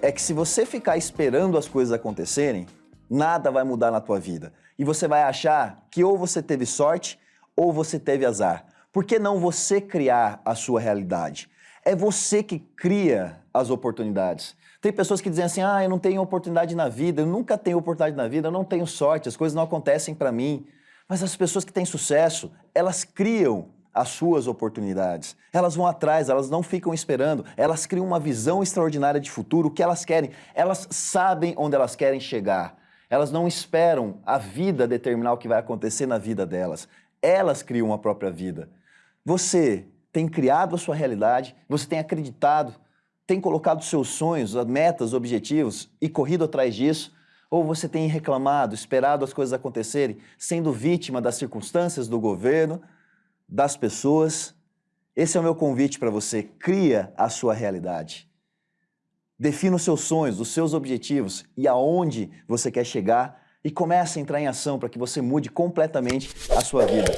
é que se você ficar esperando as coisas acontecerem, nada vai mudar na tua vida. E você vai achar que ou você teve sorte ou você teve azar. Por que não você criar a sua realidade? É você que cria as oportunidades. Tem pessoas que dizem assim, ah, eu não tenho oportunidade na vida, eu nunca tenho oportunidade na vida, eu não tenho sorte, as coisas não acontecem para mim. Mas as pessoas que têm sucesso, elas criam as suas oportunidades. Elas vão atrás, elas não ficam esperando, elas criam uma visão extraordinária de futuro, o que elas querem. Elas sabem onde elas querem chegar. Elas não esperam a vida determinar o que vai acontecer na vida delas. Elas criam a própria vida. Você tem criado a sua realidade, você tem acreditado, tem colocado seus sonhos, metas, objetivos e corrido atrás disso, ou você tem reclamado, esperado as coisas acontecerem, sendo vítima das circunstâncias do governo, das pessoas. Esse é o meu convite para você. Cria a sua realidade. Defina os seus sonhos, os seus objetivos e aonde você quer chegar e comece a entrar em ação para que você mude completamente a sua vida.